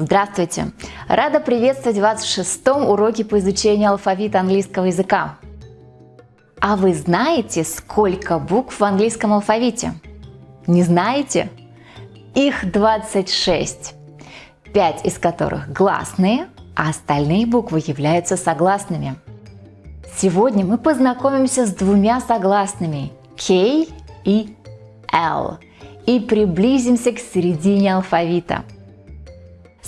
Здравствуйте! Рада приветствовать вас в шестом уроке по изучению алфавита английского языка. А вы знаете, сколько букв в английском алфавите? Не знаете? Их 26, 5 из которых гласные, а остальные буквы являются согласными. Сегодня мы познакомимся с двумя согласными K и L и приблизимся к середине алфавита –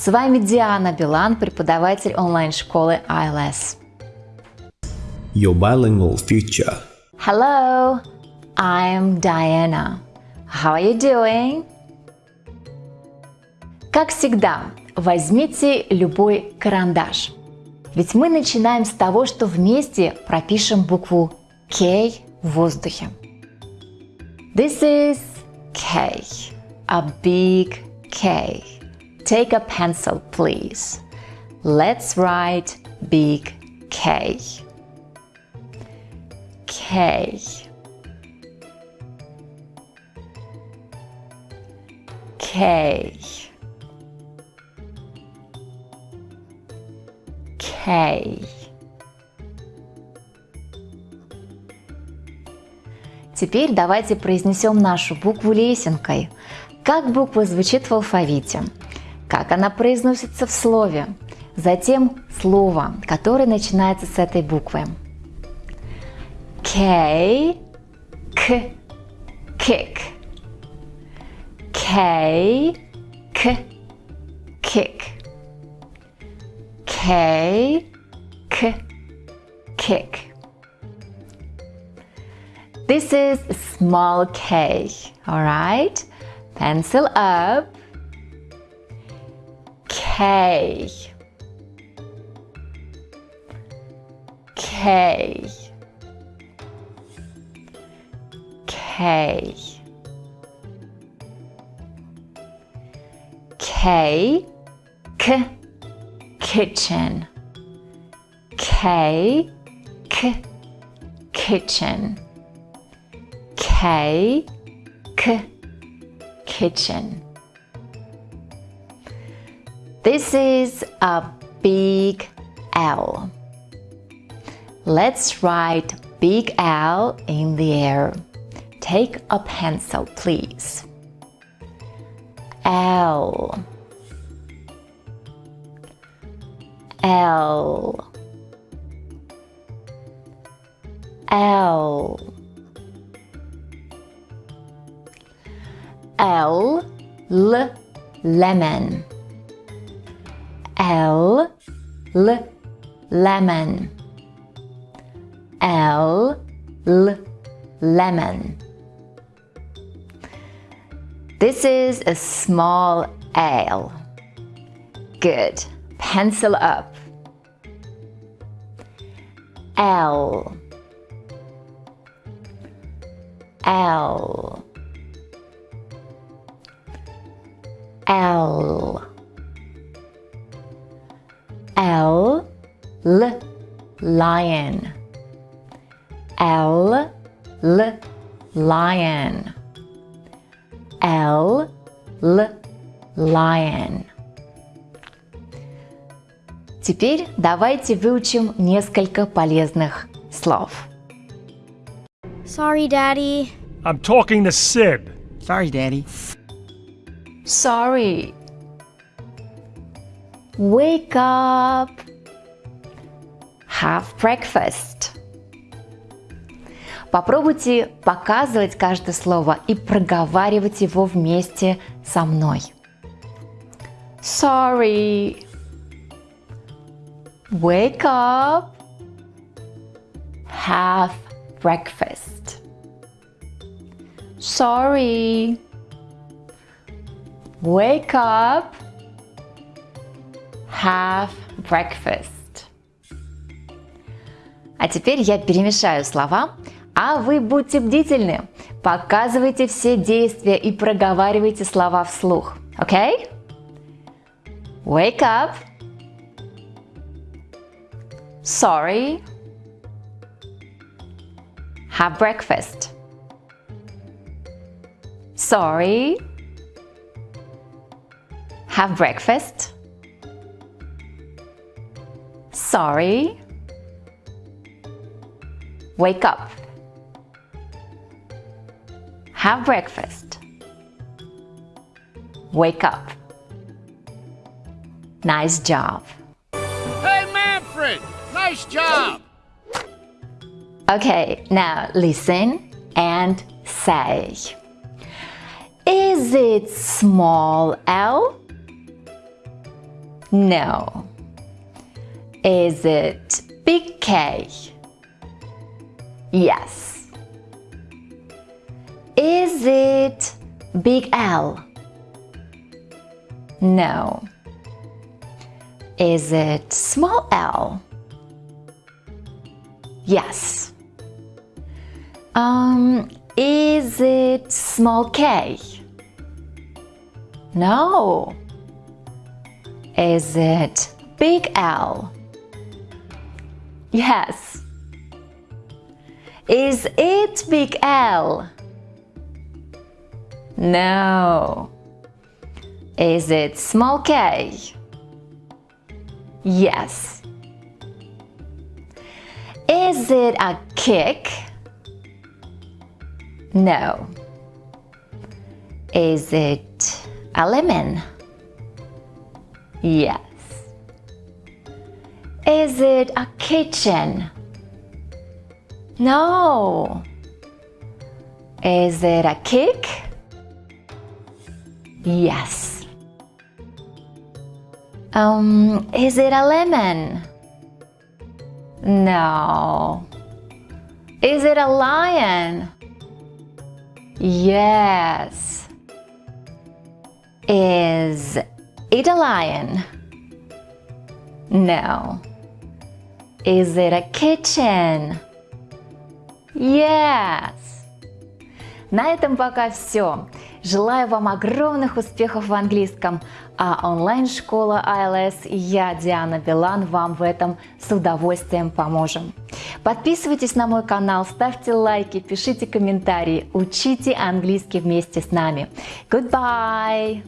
с вами Диана Билан, преподаватель онлайн-школы ILS. Your bilingual future. Hello, I'm Diana. How are you doing? Как всегда, возьмите любой карандаш. Ведь мы начинаем с того, что вместе пропишем букву K в воздухе. This is K, a big K. Take a pencil, please. Let's write big K. K. K. K. Теперь давайте произнесем нашу букву лесенкой. Как буква звучит в алфавите? Как она произносится в слове, затем слово, которое начинается с этой буквы. K, K, kick. K, K, kick. K, K, kick. This is small K, alright? Pencil up. K K K K K kitchen. K K kitchen. K K kitchen this is a big L. Let's write big L in the air. Take a pencil, please. L. L. L. L. L. Lemon. L, L, lemon. L, L, lemon. This is a small L. Good. Pencil up. L, L, L. L, L, lion. L, L, lion. L, L, lion. Теперь давайте выучим несколько полезных слов. Sorry, Daddy. I'm talking to Sid. Sorry, Daddy. Sorry. Wake up. Have breakfast. Попробуйте показывать каждое слово и проговаривать его вместе со мной. Sorry. Wake up. Have breakfast. Sorry. Wake up have breakfast. А теперь я перемешаю слова, а вы будьте бдительны. Показывайте все действия и проговаривайте слова вслух. Okay? Wake up. Sorry. Have breakfast. Sorry. Have breakfast. Sorry. Wake up. Have breakfast. Wake up. Nice job. Hey, Manfred! Nice job! Okay, now listen and say. Is it small L? No. Is it big K? Yes. Is it big L? No. Is it small l? Yes. Um, is it small k? No. Is it big L? Yes. Is it big L? No. Is it small k? Yes. Is it a kick? No. Is it a lemon? Yes. Is it a kitchen? No. Is it a kick? Yes. Um, is it a lemon? No. Is it a lion? Yes. Is it a lion? No. Is it a kitchen? Yes. На этом пока все. Желаю вам огромных успехов в английском, а онлайн-школа ILS и я, Диана Билан, вам в этом с удовольствием поможем. Подписывайтесь на мой канал, ставьте лайки, пишите комментарии, учите английский вместе с нами. Goodbye!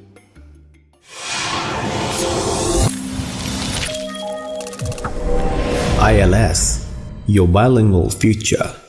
ILS Your Bilingual Future